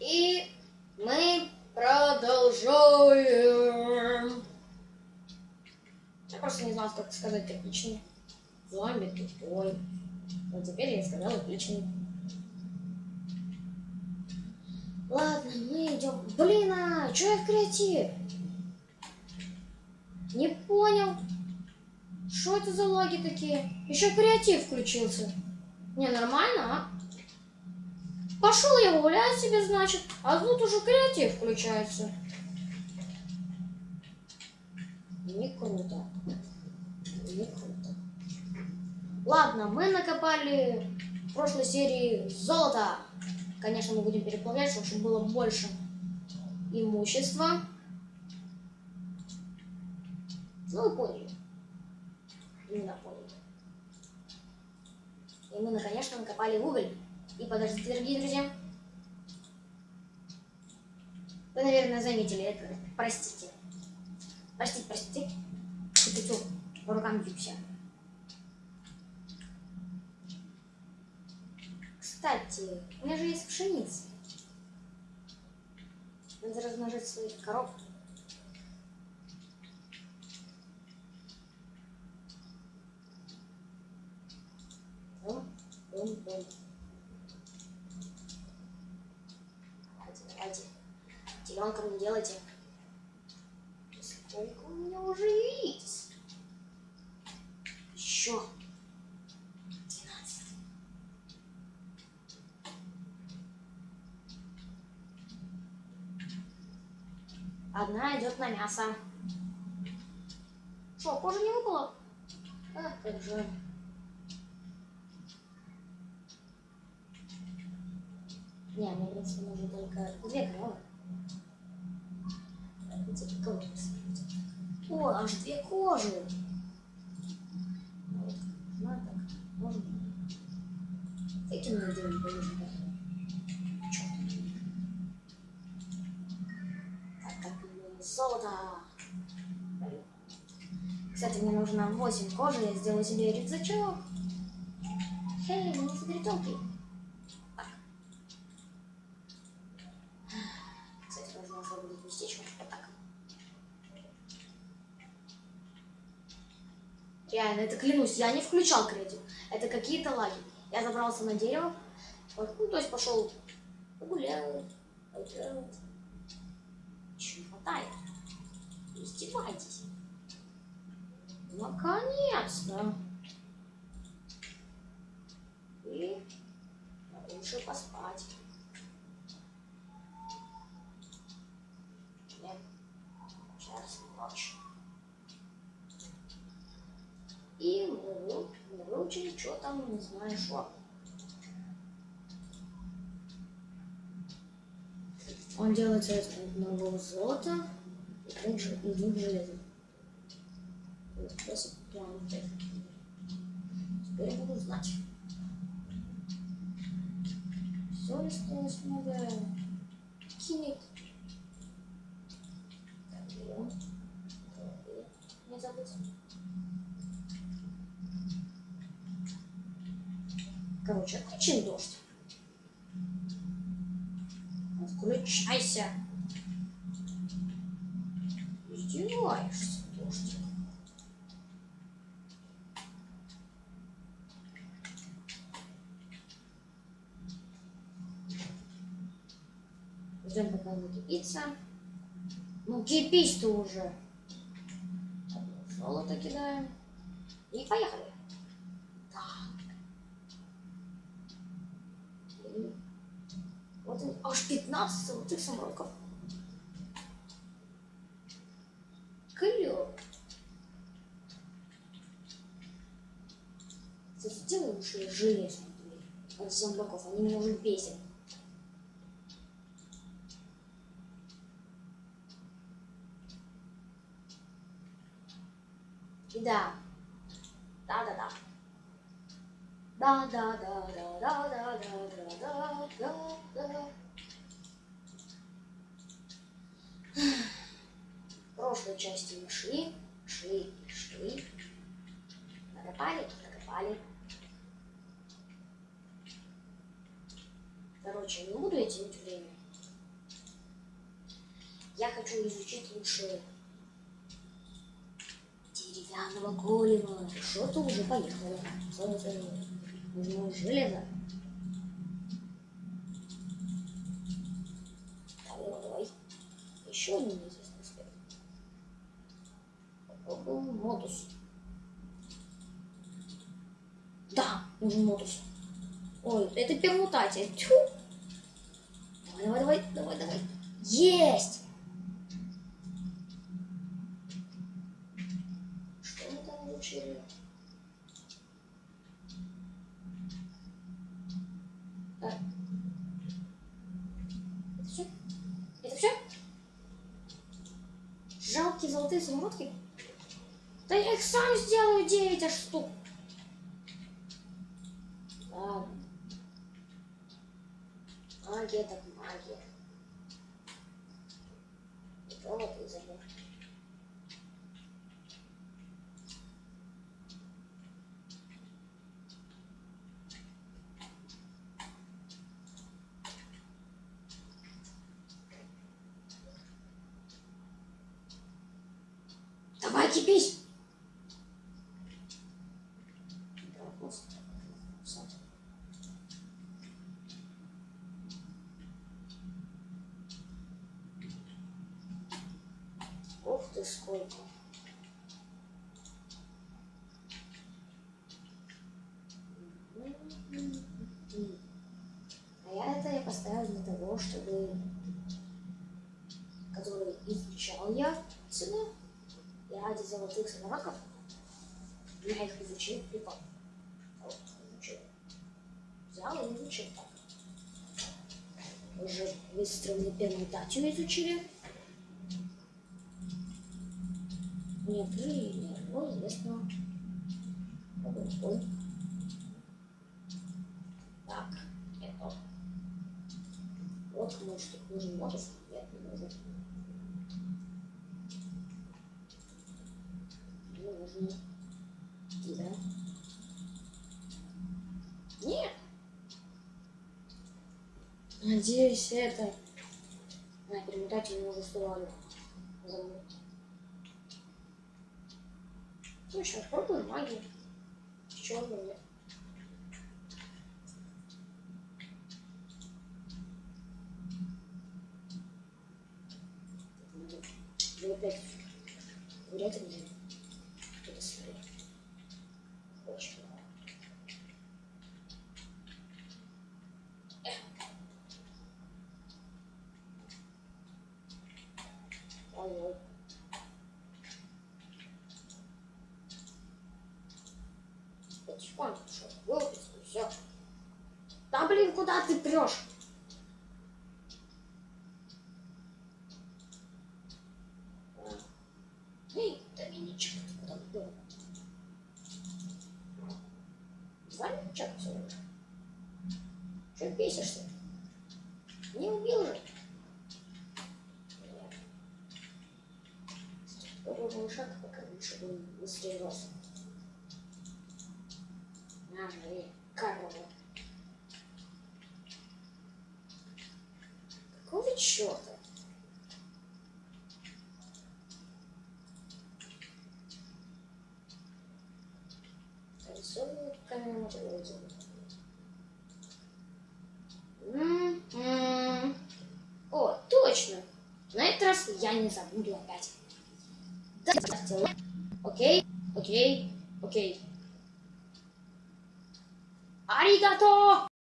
И мы продолжаем. Я просто не знал, как сказать отличный. Зомби тупой. Вот теперь я сказал отличный. Ладно, мы идем. Блин, а что я в креативе? Не понял. Что это за лаги такие? Еще креатив включился. Не, нормально, а? Пошел я гулять себе, значит, а тут уже креатив включается. Не круто. Не круто. Ладно, мы накопали в прошлой серии золото. Конечно, мы будем переплавлять, чтобы было больше имущества. Ну, вы поняли. Именно поняли. И мы, конечно, накопали уголь. И подождите, дорогие друзья. Вы, наверное, заметили это. Простите. Простите, простите. Тю-тю-тю. Руками все. Кстати, у меня же есть пшеница. Надо размножить своих коров. Бум, бум, бум. Теленком не делайте. Сколько у меня уже яиц? Еще. 12. Одна идет на мясо. Что, кожа не выпала? А, как жаль. Не, мне, в принципе, нужно только две О, аж две кожи. Вот, нужна так. Можно. Этим мне делать положено. Так, как золото. Кстати, мне нужно 8 кожи, я сделаю себе рюкзачок. Хей, мне загорелки. Кстати, должно уже будет местечко. Вот так. Реально, это клянусь, я не включал кредит. Это какие-то лаги. Я забрался на дерево. Вот, ну, то есть пошел погулял. Чего хватает? Издевайтесь. Наконец-то. И лучше поспать. Нет, сейчас ночь. И мы, вы- выучили, что там, не знаю, что. Он делается из одного золота и двух, железа. Вот, этот. Теперь буду знать. Все ли осталось много? Кинет. Не забыть. Включайся. Издеваешься, дождик. Ждем, пока накипится. Ну, кипись ты уже. Золото кидаем. И поехали. Так. И Он, аж 15 золотых самородков. Клево. Кстати, сделай лучше железную дверь от зомбаков. Они меня уже бесят. И да. Да-да-да. Да-да-да-да-да-да-да-да-да-да. В прошлой части мы шли, шли шли. Накопали, накопали. Короче, не буду тянуть время. Я хочу изучить лучше деревянного голема. Что-то уже поехало. Солнце, нужно железо. Давай, давай. Еще один неизвестный свет. Попробуем модус. Да, нужен модус. Ой, это пермутация. Тьфу. Давай, давай, давай, давай, давай. Есть! Что мы там учили? Так. Это все? Это все? Жалкие золотые самородки? Да я их сам сделаю 9 аж штук. Ладно. Магия так магия. Вот и. Давай кипись! Ух ты сколько. А я это я поставил для того, чтобы который изучал я золотых самородков я их изучил припал. Вот, изучил. Взял и изучил так. Уже быстро мне пермутацию изучили. Мне открыли ни одного. Так, это. Вот, может, нужен модус. Нет, не нужен. Не нужен. Да. Нет. Надеюсь, это... На перемотатель уже уставали. Забыл. Точно, пробуем магию. Черную нет. Вы опять вряд ли мне это смотреть. Очень мало. Ой-ой. Потихоньку, что выпуск, и все. Да блин, куда ты прешь? Эй, Доминичек, куда ты был? Звали чат все бесишься? Не убил же? Нет. Попробовал шаг, пока лучше бы он быстрее рос. На, жри, корова. Какого черта? Рисовывают камеру мотивацию. М-м. О, точно. На этот раз я не забуду опять. OK? OK? OK? ありがとう